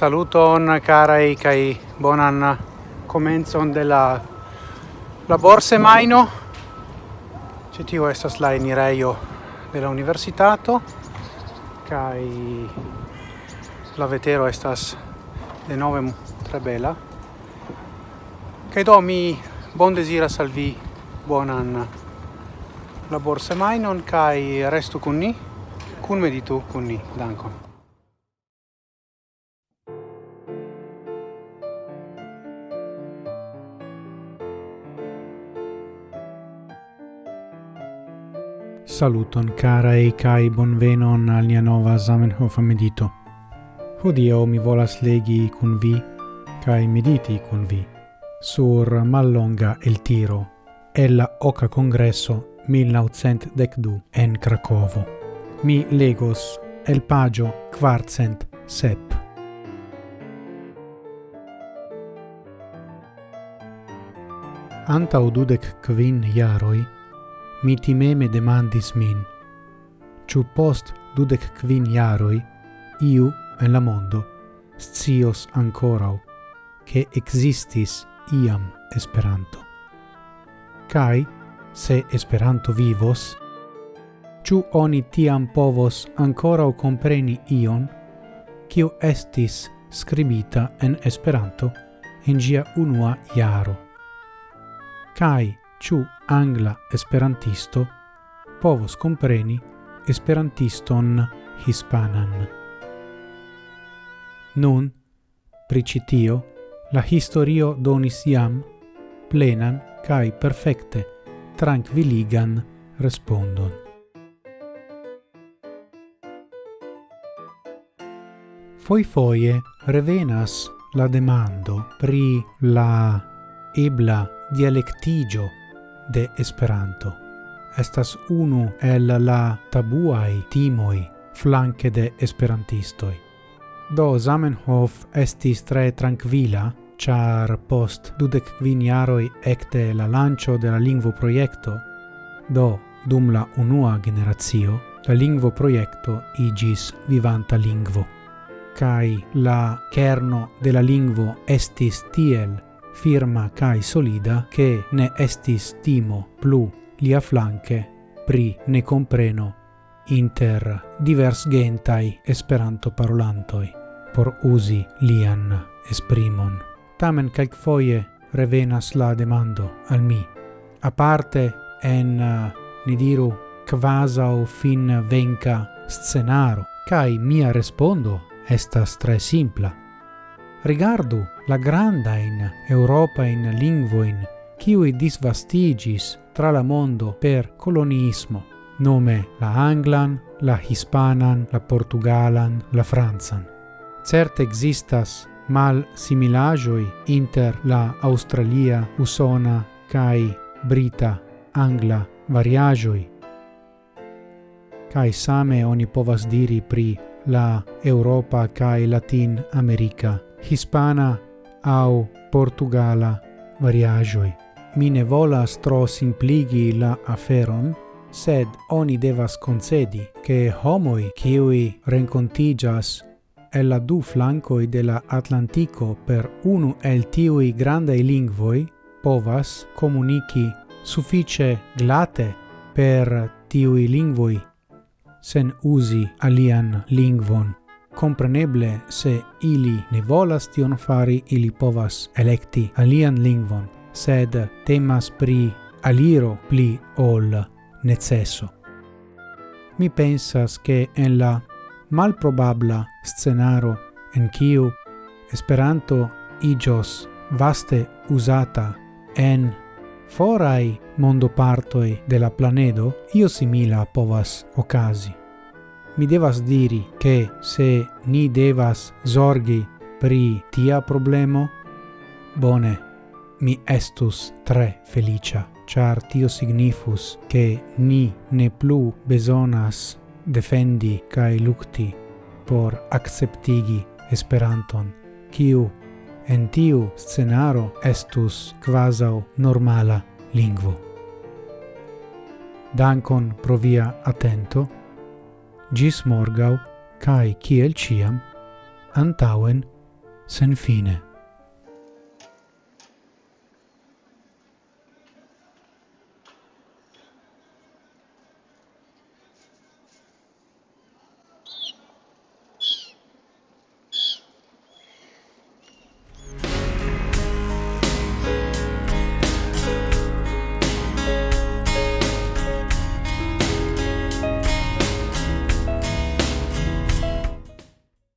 Saluton carai kai bonan comenzon de la labor semaino. ci tio estas la enirejo de la universitato kai la vetero estas de nove tre bela. kai do mi bon desira salvi bonan bonan labor mainon kai restu kun ni, kun meditu kun ni. Dankon. Saluton cara e kai bonvenon al nia nova Zamenhof medito. Hodio mi volas legi kun vi kai mediti kun vi sur mallonga el tiro ella oca congresso 1912 en Cracovo. Mi legos el pagio quartcent sep. Antau dudek quin jaroi, mi timeme demandis min, ciu post dudec quin iaroi, iu en la mondo, scios ancorau, che existis iam Esperanto. Cai, se Esperanto vivos, ciu oni tiam povos ancorau compreni ion, cio estis scribita en Esperanto en gia unua iaro. Cai, ciu angla esperantisto povos compreni esperantiston hispanan. Nun, pricitio, la historio donis iam plenan cae perfecte tranquilligan respondon. Foifoje revenas la demando pri la ebla dialectigio de Esperanto. Estas unu el la tabuai timoi flanque de esperantistoi. Do Zamenhof estis tre tranquila, char post dudec quin jaroi ecte la lancio de la lingvo proiecto, do dum la unua generazio, la lingvo proiecto igis vivanta lingvo. Cai la kerno de la lingvo estis tiel firma cae solida che ne estis timo plu lia flanque pri ne compreno inter divers gentai esperanto parolantoi por usi lian esprimon. Tamen calc foie revenas la demando al mi. A parte en, ni diru, quasau fin venca scenaro, cae mia respondo estas tre simpla. Rigardu la granda in Europa in lingvoin qui disvastigis tra la mondo per colonismo, nome la anglan, la hispanan, la portugalan, la franzan Certe existas mal similajoi inter la australia, usona, kai brita, angla variajoi. kai same oni povas diri pri la Europa kai Latin America hispana au portugala variagioi. Mi ne volas tro simpligi la aferon, sed oni devas concedi che homoi kiui rencontigas el la du flancoi de la Atlantico per unu el tiui grandei lingvoi povas comunici suffice glate per tiui lingvoi sen usi alian lingvon. Compreneble, se ili ne volas tion fari, ili povas electi alian lingvon, sed temas pri aliro pli ol necesso. Mi pensas che en la malprobabla scenaro en kiu Esperanto igios vaste usata en forai mondopartoi de la planedo, io simila povas ocasi mi devas diri che se ni devas zorgi pri tia problemo, bone, mi estus tre felicia, char tio signifus che ni ne plu besonas defendi cae lucti por acceptigi Esperanton, kiu en tiu scenaro estus quasau normala lingvo. Dankon pro via atento, gis morgau, cae ciel ciam, antauen, sen fine.